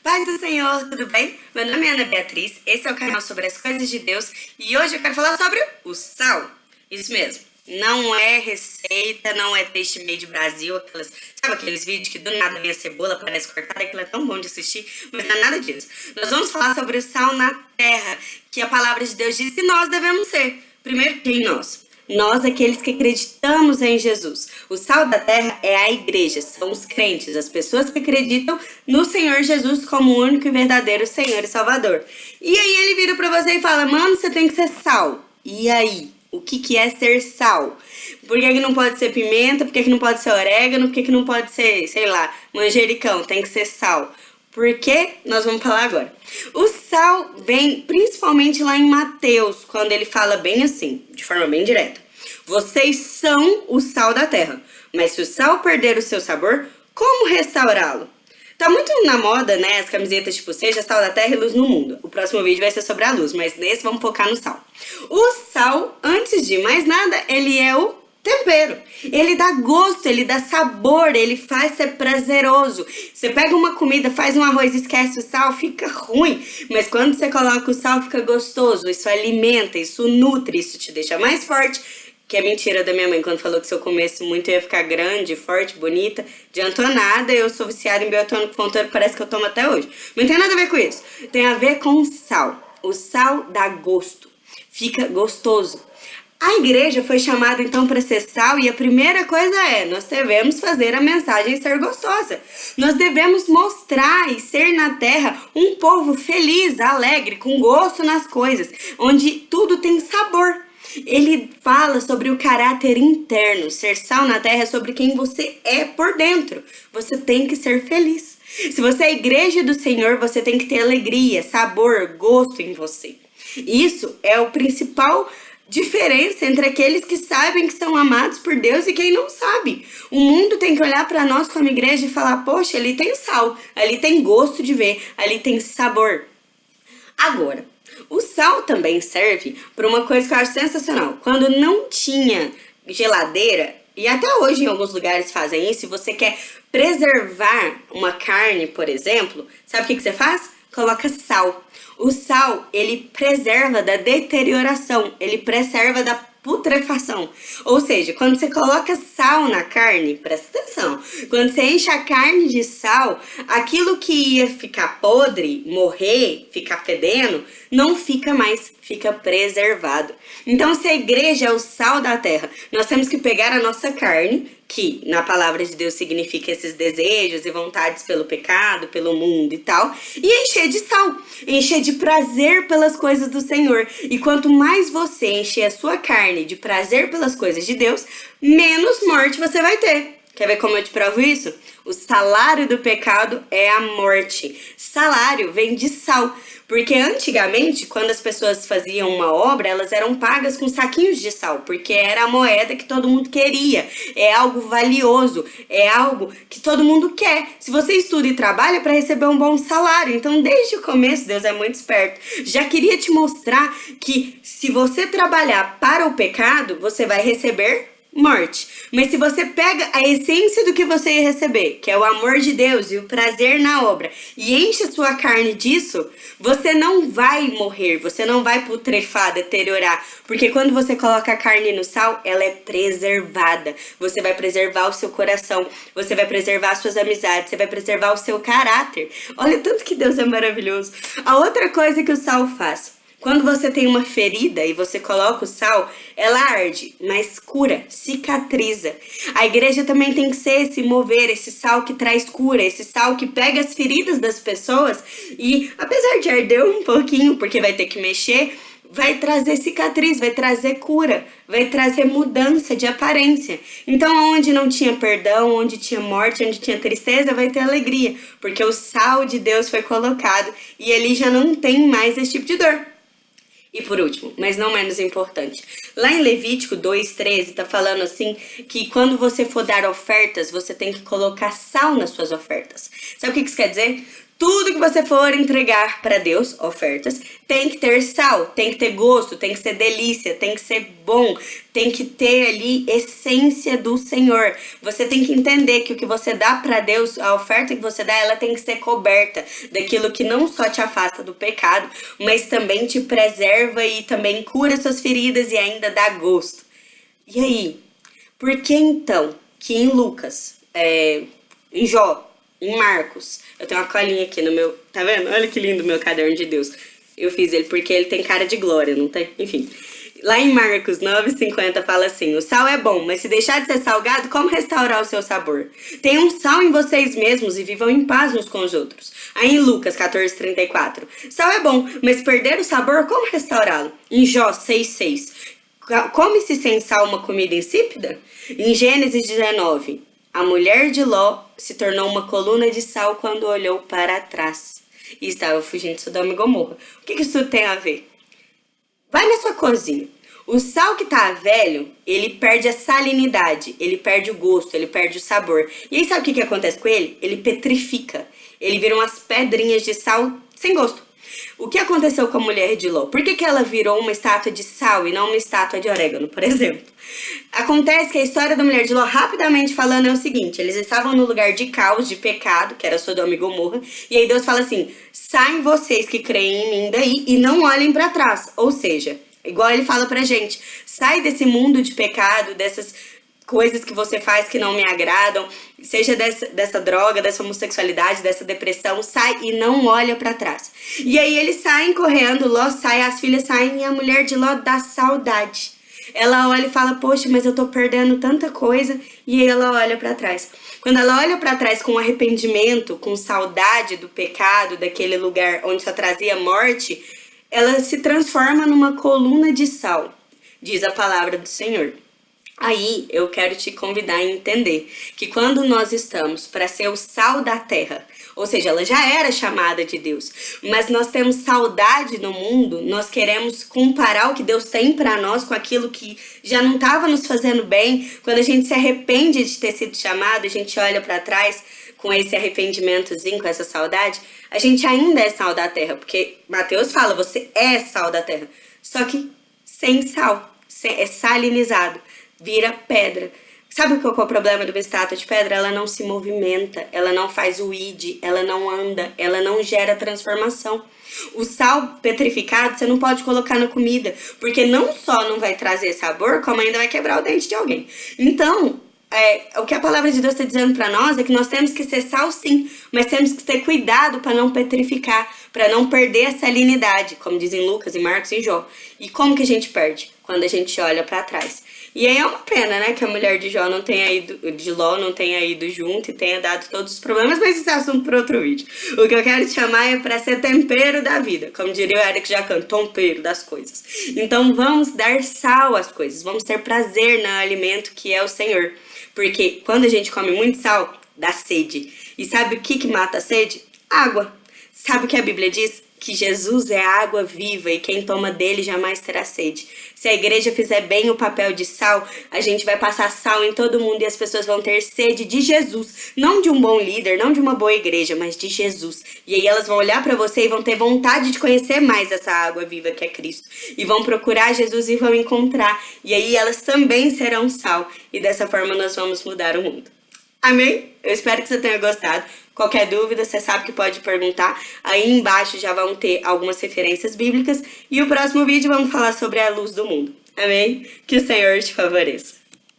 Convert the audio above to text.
Paz do Senhor, tudo bem? Meu nome é Ana Beatriz, esse é o canal sobre as coisas de Deus e hoje eu quero falar sobre o sal. Isso mesmo, não é receita, não é taste made Brasil, aquelas, sabe aqueles vídeos que do nada vem a cebola, parece cortada, aquilo é tão bom de assistir, mas não é nada disso. Nós vamos falar sobre o sal na terra, que a palavra de Deus diz que nós devemos ser. Primeiro, quem nós? Nós, aqueles que acreditamos em Jesus. O sal da terra é a igreja, são os crentes, as pessoas que acreditam no Senhor Jesus como o único e verdadeiro Senhor e Salvador. E aí ele vira para você e fala, mano, você tem que ser sal. E aí? O que, que é ser sal? Por que, que não pode ser pimenta? Por que, que não pode ser orégano? Por que, que não pode ser, sei lá, manjericão? Tem que ser sal. Porque nós vamos falar agora. O sal vem principalmente lá em Mateus, quando ele fala bem assim, de forma bem direta. Vocês são o sal da terra, mas se o sal perder o seu sabor, como restaurá-lo? Tá muito na moda, né, as camisetas tipo seja sal da terra e luz no mundo. O próximo vídeo vai ser sobre a luz, mas nesse vamos focar no sal. O sal, antes de mais nada, ele é o tempero. Ele dá gosto, ele dá sabor, ele faz ser prazeroso. Você pega uma comida, faz um arroz, esquece o sal, fica ruim. Mas quando você coloca o sal, fica gostoso. Isso alimenta, isso nutre, isso te deixa mais forte. Que é mentira da minha mãe, quando falou que se eu comesse muito eu ia ficar grande, forte, bonita. Adiantou nada, eu sou viciada em biotônico fonteiro, parece que eu tomo até hoje. Não tem nada a ver com isso. Tem a ver com sal. O sal dá gosto. Fica gostoso. A igreja foi chamada então para ser sal e a primeira coisa é, nós devemos fazer a mensagem ser gostosa. Nós devemos mostrar e ser na terra um povo feliz, alegre, com gosto nas coisas, onde tudo tem sabor. Ele fala sobre o caráter interno, ser sal na terra é sobre quem você é por dentro. Você tem que ser feliz. Se você é igreja do Senhor, você tem que ter alegria, sabor, gosto em você. Isso é o principal diferença entre aqueles que sabem que são amados por Deus e quem não sabe. O mundo tem que olhar para nós como igreja e falar, poxa, ali tem sal, ali tem gosto de ver, ali tem sabor. Agora, o sal também serve para uma coisa que eu acho sensacional. Quando não tinha geladeira, e até hoje em alguns lugares fazem isso, se você quer preservar uma carne, por exemplo, sabe o que, que você faz? Coloca sal. O sal, ele preserva da deterioração, ele preserva da putrefação. Ou seja, quando você coloca sal na carne, presta atenção, quando você enche a carne de sal, aquilo que ia ficar podre, morrer, ficar fedendo, não fica mais, fica preservado. Então, se a igreja é o sal da terra, nós temos que pegar a nossa carne, que na palavra de Deus significa esses desejos e vontades pelo pecado, pelo mundo e tal, e encher de sal, encher de prazer pelas coisas do Senhor. E quanto mais você encher a sua carne de prazer pelas coisas de Deus, menos morte você vai ter. Quer ver como eu te provo isso? O salário do pecado é a morte. Salário vem de sal. Porque antigamente, quando as pessoas faziam uma obra, elas eram pagas com saquinhos de sal, porque era a moeda que todo mundo queria. É algo valioso, é algo que todo mundo quer. Se você estuda e trabalha para receber um bom salário, então desde o começo Deus é muito esperto. Já queria te mostrar que se você trabalhar para o pecado, você vai receber morte. Mas se você pega a essência do que você ia receber, que é o amor de Deus e o prazer na obra, e enche a sua carne disso, você não vai morrer, você não vai putrefar, deteriorar. Porque quando você coloca a carne no sal, ela é preservada. Você vai preservar o seu coração, você vai preservar as suas amizades, você vai preservar o seu caráter. Olha tanto que Deus é maravilhoso. A outra coisa que o sal faz quando você tem uma ferida e você coloca o sal, ela arde, mas cura, cicatriza. A igreja também tem que ser esse mover, esse sal que traz cura, esse sal que pega as feridas das pessoas e, apesar de arder um pouquinho, porque vai ter que mexer, vai trazer cicatriz, vai trazer cura, vai trazer mudança de aparência. Então, onde não tinha perdão, onde tinha morte, onde tinha tristeza, vai ter alegria, porque o sal de Deus foi colocado e ele já não tem mais esse tipo de dor. E por último, mas não menos importante, lá em Levítico 2,13 tá falando assim que quando você for dar ofertas, você tem que colocar sal nas suas ofertas. Sabe o que isso quer dizer? Tudo que você for entregar para Deus, ofertas, tem que ter sal, tem que ter gosto, tem que ser delícia, tem que ser bom, tem que ter ali essência do Senhor. Você tem que entender que o que você dá para Deus, a oferta que você dá, ela tem que ser coberta daquilo que não só te afasta do pecado, mas também te preserva e também cura suas feridas e ainda dá gosto. E aí, por que então que em Lucas, é, em Jó, em Marcos. Eu tenho uma colinha aqui no meu. Tá vendo? Olha que lindo meu caderno de Deus. Eu fiz ele porque ele tem cara de glória, não tem? Enfim. Lá em Marcos 9,50 fala assim: O sal é bom, mas se deixar de ser salgado, como restaurar o seu sabor? Tenham sal em vocês mesmos e vivam em paz uns com os outros. Aí em Lucas 14,34: Sal é bom, mas perder o sabor, como restaurá-lo? Em Jó 6,6: Come-se sem sal uma comida insípida? Em Gênesis 19: a mulher de Ló se tornou uma coluna de sal quando olhou para trás e estava fugindo de Sodoma e Gomorra. O que, isso tem a ver? Vai na sua cozinha. O sal que tá velho, ele perde a salinidade, ele perde o gosto, ele perde o sabor. E aí sabe o que, que acontece com ele? Ele petrifica. Ele vira umas pedrinhas de sal sem gosto. O que aconteceu com a mulher de Ló? Por que, que ela virou uma estátua de sal e não uma estátua de orégano, por exemplo? Acontece que a história da mulher de Ló, rapidamente falando, é o seguinte: eles estavam no lugar de caos, de pecado, que era Sodoma e Gomorra, e aí Deus fala assim: saem vocês que creem em mim daí e não olhem para trás. Ou seja, igual ele fala pra gente: sai desse mundo de pecado, dessas coisas que você faz que não me agradam, seja dessa, dessa droga, dessa homossexualidade, dessa depressão, sai e não olha para trás. E aí eles saem correndo, Ló sai, as filhas saem e a mulher de Ló dá saudade. Ela olha e fala: "Poxa, mas eu tô perdendo tanta coisa". E ela olha para trás. Quando ela olha para trás com arrependimento, com saudade do pecado, daquele lugar onde só trazia morte, ela se transforma numa coluna de sal, diz a palavra do Senhor. Aí eu quero te convidar a entender que quando nós estamos para ser o sal da terra, ou seja, ela já era chamada de Deus, mas nós temos saudade no mundo, nós queremos comparar o que Deus tem para nós com aquilo que já não estava nos fazendo bem. Quando a gente se arrepende de ter sido chamado, a gente olha para trás com esse arrependimentozinho, com essa saudade, a gente ainda é sal da terra, porque Mateus fala, você é sal da terra, só que sem sal, é salinizado vira pedra. Sabe qual é o problema de uma estátua de pedra? Ela não se movimenta, ela não faz o id, ela não anda, ela não gera transformação. O sal petrificado você não pode colocar na comida, porque não só não vai trazer sabor, como ainda vai quebrar o dente de alguém. Então, é, o que a palavra de Deus está dizendo para nós é que nós temos que ser sal sim, mas temos que ter cuidado para não petrificar, para não perder a salinidade, como dizem Lucas e Marcos e Jó. E como que a gente perde? Quando a gente olha para trás. E aí é uma pena, né, que a mulher de Jó não tenha ido, de Ló não tenha ido junto e tenha dado todos os problemas, mas isso é assunto para outro vídeo. O que eu quero te chamar é para ser tempero da vida, como diria o Eric Jacan, tempero das coisas. Então vamos dar sal às coisas, vamos ter prazer no alimento que é o Senhor. Porque quando a gente come muito sal, dá sede. E sabe o que, que mata a sede? Água. Sabe o que a Bíblia diz? Que Jesus é água viva e quem toma dele jamais terá sede. Se a igreja fizer bem o papel de sal, a gente vai passar sal em todo mundo e as pessoas vão ter sede de Jesus. Não de um bom líder, não de uma boa igreja, mas de Jesus. E aí elas vão olhar para você e vão ter vontade de conhecer mais essa água viva que é Cristo. E vão procurar Jesus e vão encontrar. E aí elas também serão sal. E dessa forma nós vamos mudar o mundo. Amém? Eu espero que você tenha gostado. Qualquer dúvida, você sabe que pode perguntar. Aí embaixo já vão ter algumas referências bíblicas. E o próximo vídeo vamos falar sobre a luz do mundo. Amém? Que o Senhor te favoreça.